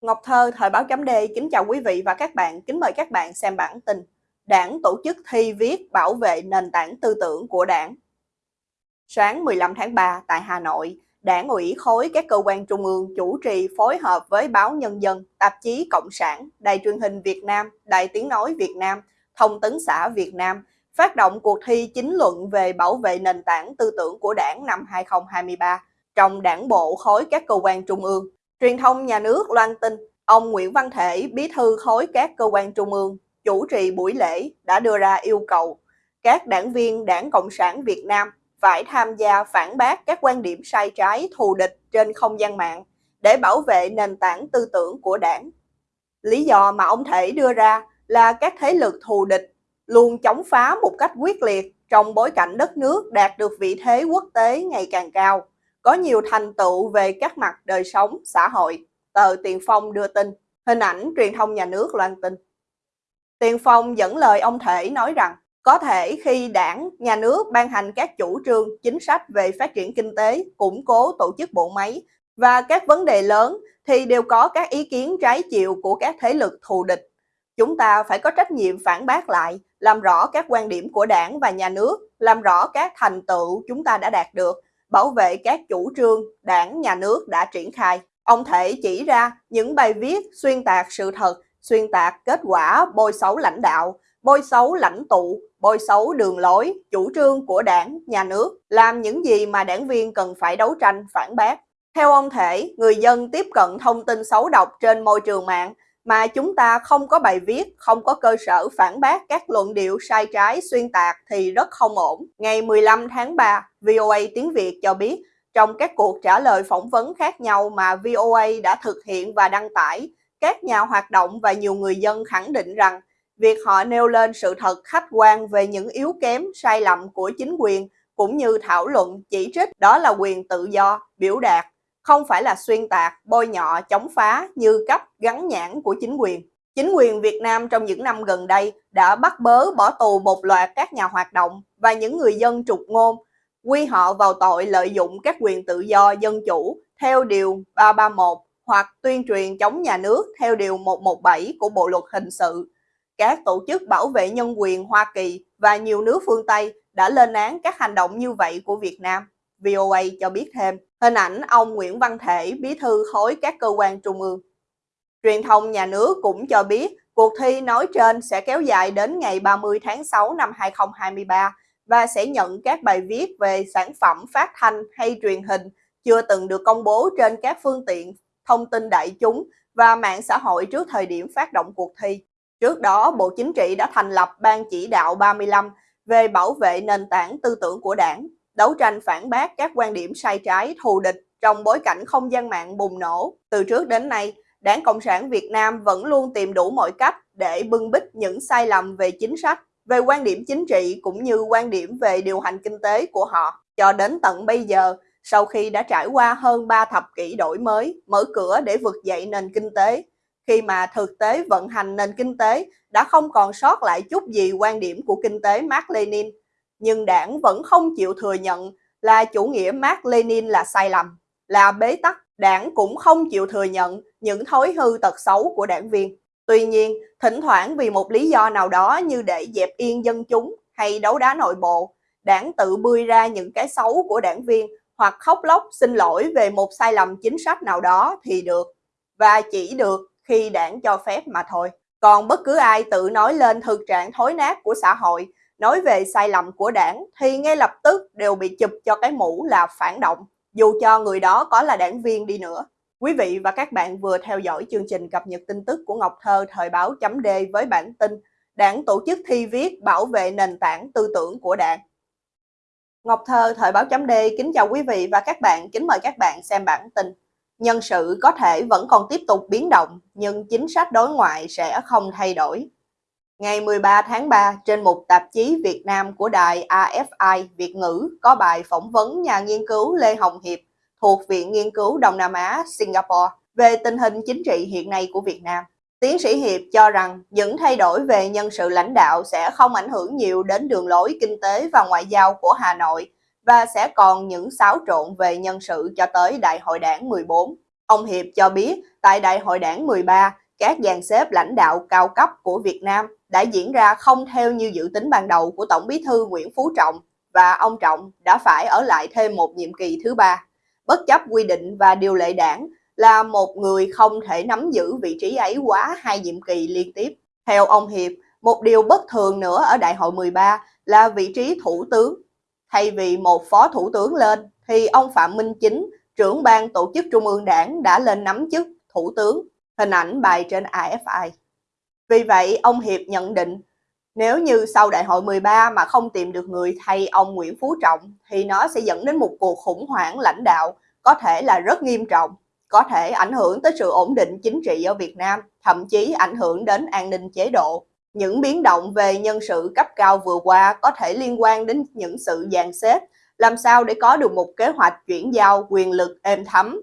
Ngọc Thơ, Thời báo chấm D, kính chào quý vị và các bạn, kính mời các bạn xem bản tin. Đảng tổ chức thi viết bảo vệ nền tảng tư tưởng của đảng. Sáng 15 tháng 3 tại Hà Nội, Đảng ủy khối các cơ quan trung ương chủ trì phối hợp với báo Nhân dân, tạp chí Cộng sản, Đài truyền hình Việt Nam, Đài tiếng nói Việt Nam, Thông tấn xã Việt Nam phát động cuộc thi chính luận về bảo vệ nền tảng tư tưởng của đảng năm 2023 trong đảng bộ khối các cơ quan trung ương Truyền thông nhà nước loan tin, ông Nguyễn Văn Thể, bí thư khối các cơ quan trung ương, chủ trì buổi lễ đã đưa ra yêu cầu các đảng viên Đảng Cộng sản Việt Nam phải tham gia phản bác các quan điểm sai trái thù địch trên không gian mạng để bảo vệ nền tảng tư tưởng của đảng. Lý do mà ông Thể đưa ra là các thế lực thù địch luôn chống phá một cách quyết liệt trong bối cảnh đất nước đạt được vị thế quốc tế ngày càng cao có nhiều thành tựu về các mặt đời sống, xã hội. Tờ Tiền Phong đưa tin, hình ảnh truyền thông nhà nước loan tin. Tiền Phong dẫn lời ông Thể nói rằng, có thể khi đảng, nhà nước ban hành các chủ trương, chính sách về phát triển kinh tế, củng cố tổ chức bộ máy và các vấn đề lớn thì đều có các ý kiến trái chiều của các thế lực thù địch. Chúng ta phải có trách nhiệm phản bác lại, làm rõ các quan điểm của đảng và nhà nước, làm rõ các thành tựu chúng ta đã đạt được bảo vệ các chủ trương đảng nhà nước đã triển khai. Ông Thể chỉ ra những bài viết xuyên tạc sự thật, xuyên tạc kết quả bôi xấu lãnh đạo, bôi xấu lãnh tụ, bôi xấu đường lối, chủ trương của đảng, nhà nước, làm những gì mà đảng viên cần phải đấu tranh, phản bác. Theo ông Thể, người dân tiếp cận thông tin xấu độc trên môi trường mạng mà chúng ta không có bài viết, không có cơ sở phản bác các luận điệu sai trái xuyên tạc thì rất không ổn. Ngày 15 tháng 3, VOA Tiếng Việt cho biết, trong các cuộc trả lời phỏng vấn khác nhau mà VOA đã thực hiện và đăng tải, các nhà hoạt động và nhiều người dân khẳng định rằng việc họ nêu lên sự thật khách quan về những yếu kém, sai lầm của chính quyền cũng như thảo luận, chỉ trích đó là quyền tự do, biểu đạt không phải là xuyên tạc, bôi nhọ, chống phá như cách gắn nhãn của chính quyền. Chính quyền Việt Nam trong những năm gần đây đã bắt bớ bỏ tù một loạt các nhà hoạt động và những người dân trục ngôn, quy họ vào tội lợi dụng các quyền tự do dân chủ theo Điều 331 hoặc tuyên truyền chống nhà nước theo Điều 117 của Bộ Luật Hình sự. Các tổ chức bảo vệ nhân quyền Hoa Kỳ và nhiều nước phương Tây đã lên án các hành động như vậy của Việt Nam. VOA cho biết thêm. Hình ảnh ông Nguyễn Văn Thể, bí thư khối các cơ quan trung ương. Truyền thông nhà nước cũng cho biết cuộc thi nói trên sẽ kéo dài đến ngày 30 tháng 6 năm 2023 và sẽ nhận các bài viết về sản phẩm phát thanh hay truyền hình chưa từng được công bố trên các phương tiện thông tin đại chúng và mạng xã hội trước thời điểm phát động cuộc thi. Trước đó, Bộ Chính trị đã thành lập Ban chỉ đạo 35 về bảo vệ nền tảng tư tưởng của đảng đấu tranh phản bác các quan điểm sai trái thù địch trong bối cảnh không gian mạng bùng nổ. Từ trước đến nay, Đảng Cộng sản Việt Nam vẫn luôn tìm đủ mọi cách để bưng bít những sai lầm về chính sách, về quan điểm chính trị cũng như quan điểm về điều hành kinh tế của họ. Cho đến tận bây giờ, sau khi đã trải qua hơn 3 thập kỷ đổi mới, mở cửa để vực dậy nền kinh tế, khi mà thực tế vận hành nền kinh tế đã không còn sót lại chút gì quan điểm của kinh tế Mark Lenin nhưng đảng vẫn không chịu thừa nhận là chủ nghĩa Mark Lenin là sai lầm, là bế tắc. Đảng cũng không chịu thừa nhận những thói hư tật xấu của đảng viên. Tuy nhiên, thỉnh thoảng vì một lý do nào đó như để dẹp yên dân chúng hay đấu đá nội bộ, đảng tự bươi ra những cái xấu của đảng viên hoặc khóc lóc xin lỗi về một sai lầm chính sách nào đó thì được. Và chỉ được khi đảng cho phép mà thôi. Còn bất cứ ai tự nói lên thực trạng thối nát của xã hội nói về sai lầm của đảng thì ngay lập tức đều bị chụp cho cái mũ là phản động, dù cho người đó có là đảng viên đi nữa. Quý vị và các bạn vừa theo dõi chương trình cập nhật tin tức của Ngọc Thơ thời báo chấm D với bản tin Đảng tổ chức thi viết bảo vệ nền tảng tư tưởng của đảng. Ngọc Thơ thời báo chấm D kính chào quý vị và các bạn, kính mời các bạn xem bản tin. Nhân sự có thể vẫn còn tiếp tục biến động, nhưng chính sách đối ngoại sẽ không thay đổi. Ngày 13 tháng 3, trên một tạp chí Việt Nam của đài AFI Việt ngữ có bài phỏng vấn nhà nghiên cứu Lê Hồng Hiệp thuộc Viện Nghiên cứu Đông Nam Á Singapore về tình hình chính trị hiện nay của Việt Nam. Tiến sĩ Hiệp cho rằng những thay đổi về nhân sự lãnh đạo sẽ không ảnh hưởng nhiều đến đường lối kinh tế và ngoại giao của Hà Nội và sẽ còn những xáo trộn về nhân sự cho tới Đại hội đảng 14. Ông Hiệp cho biết tại Đại hội đảng 13, các dàn xếp lãnh đạo cao cấp của Việt Nam đã diễn ra không theo như dự tính ban đầu của Tổng bí thư Nguyễn Phú Trọng và ông Trọng đã phải ở lại thêm một nhiệm kỳ thứ ba. Bất chấp quy định và điều lệ đảng là một người không thể nắm giữ vị trí ấy quá hai nhiệm kỳ liên tiếp. Theo ông Hiệp, một điều bất thường nữa ở Đại hội 13 là vị trí thủ tướng. Thay vì một phó thủ tướng lên, thì ông Phạm Minh Chính, trưởng ban tổ chức Trung ương Đảng đã lên nắm chức thủ tướng. Hình ảnh bài trên AFI. Vì vậy, ông Hiệp nhận định nếu như sau đại hội 13 mà không tìm được người thay ông Nguyễn Phú Trọng thì nó sẽ dẫn đến một cuộc khủng hoảng lãnh đạo có thể là rất nghiêm trọng, có thể ảnh hưởng tới sự ổn định chính trị ở Việt Nam, thậm chí ảnh hưởng đến an ninh chế độ. Những biến động về nhân sự cấp cao vừa qua có thể liên quan đến những sự dàn xếp, làm sao để có được một kế hoạch chuyển giao quyền lực êm thấm,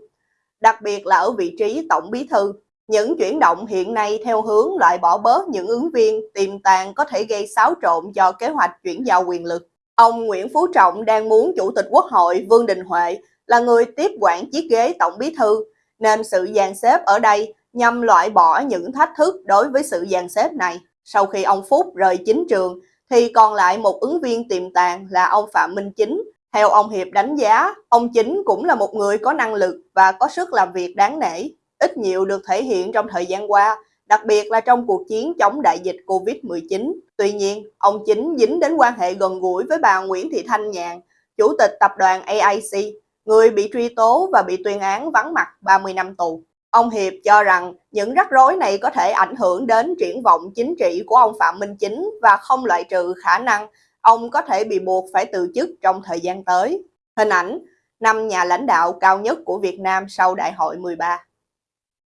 đặc biệt là ở vị trí tổng bí thư. Những chuyển động hiện nay theo hướng loại bỏ bớt những ứng viên tiềm tàng có thể gây xáo trộn do kế hoạch chuyển giao quyền lực. Ông Nguyễn Phú Trọng đang muốn Chủ tịch Quốc hội Vương Đình Huệ là người tiếp quản chiếc ghế Tổng Bí Thư, nên sự dàn xếp ở đây nhằm loại bỏ những thách thức đối với sự dàn xếp này. Sau khi ông Phúc rời chính trường, thì còn lại một ứng viên tiềm tàng là ông Phạm Minh Chính. Theo ông Hiệp đánh giá, ông Chính cũng là một người có năng lực và có sức làm việc đáng nể ít nhiều được thể hiện trong thời gian qua, đặc biệt là trong cuộc chiến chống đại dịch Covid-19. Tuy nhiên, ông chính dính đến quan hệ gần gũi với bà Nguyễn Thị Thanh Nhàn, chủ tịch tập đoàn AIC, người bị truy tố và bị tuyên án vắng mặt 30 năm tù. Ông Hiệp cho rằng những rắc rối này có thể ảnh hưởng đến triển vọng chính trị của ông Phạm Minh Chính và không loại trừ khả năng ông có thể bị buộc phải từ chức trong thời gian tới. Hình ảnh năm nhà lãnh đạo cao nhất của Việt Nam sau Đại hội 13.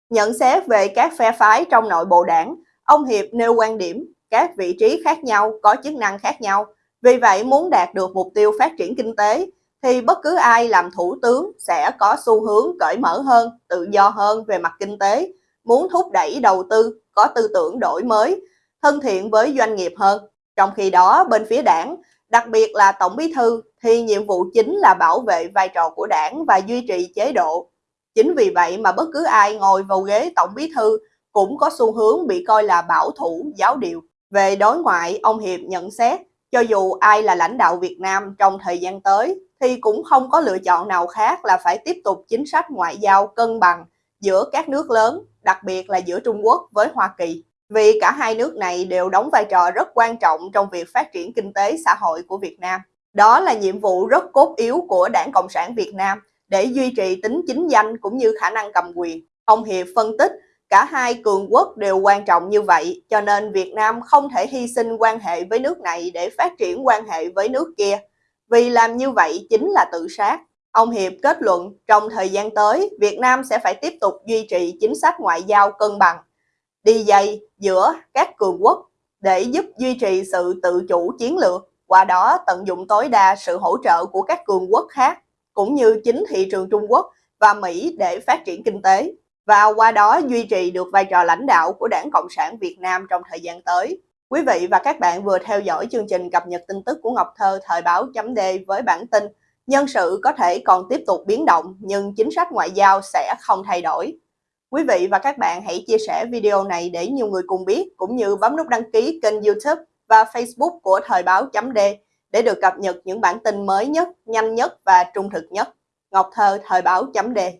Nhận xét về các phe phái trong nội bộ đảng, ông Hiệp nêu quan điểm các vị trí khác nhau có chức năng khác nhau. Vì vậy muốn đạt được mục tiêu phát triển kinh tế thì bất cứ ai làm thủ tướng sẽ có xu hướng cởi mở hơn, tự do hơn về mặt kinh tế, muốn thúc đẩy đầu tư, có tư tưởng đổi mới, thân thiện với doanh nghiệp hơn. Trong khi đó bên phía đảng, đặc biệt là Tổng Bí Thư thì nhiệm vụ chính là bảo vệ vai trò của đảng và duy trì chế độ Chính vì vậy mà bất cứ ai ngồi vào ghế tổng bí thư cũng có xu hướng bị coi là bảo thủ, giáo điều. Về đối ngoại, ông Hiệp nhận xét, cho dù ai là lãnh đạo Việt Nam trong thời gian tới, thì cũng không có lựa chọn nào khác là phải tiếp tục chính sách ngoại giao cân bằng giữa các nước lớn, đặc biệt là giữa Trung Quốc với Hoa Kỳ. Vì cả hai nước này đều đóng vai trò rất quan trọng trong việc phát triển kinh tế xã hội của Việt Nam. Đó là nhiệm vụ rất cốt yếu của Đảng Cộng sản Việt Nam để duy trì tính chính danh cũng như khả năng cầm quyền. Ông Hiệp phân tích, cả hai cường quốc đều quan trọng như vậy, cho nên Việt Nam không thể hy sinh quan hệ với nước này để phát triển quan hệ với nước kia. Vì làm như vậy chính là tự sát. Ông Hiệp kết luận trong thời gian tới, Việt Nam sẽ phải tiếp tục duy trì chính sách ngoại giao cân bằng, đi dây giữa các cường quốc để giúp duy trì sự tự chủ chiến lược, qua đó tận dụng tối đa sự hỗ trợ của các cường quốc khác cũng như chính thị trường Trung Quốc và Mỹ để phát triển kinh tế và qua đó duy trì được vai trò lãnh đạo của Đảng Cộng sản Việt Nam trong thời gian tới. Quý vị và các bạn vừa theo dõi chương trình cập nhật tin tức của Ngọc Thơ, thời báo chấm D với bản tin Nhân sự có thể còn tiếp tục biến động, nhưng chính sách ngoại giao sẽ không thay đổi. Quý vị và các bạn hãy chia sẻ video này để nhiều người cùng biết, cũng như bấm nút đăng ký kênh youtube và facebook của thời báo chấm D để được cập nhật những bản tin mới nhất, nhanh nhất và trung thực nhất. Ngọc Thơ Thời báo chấm đề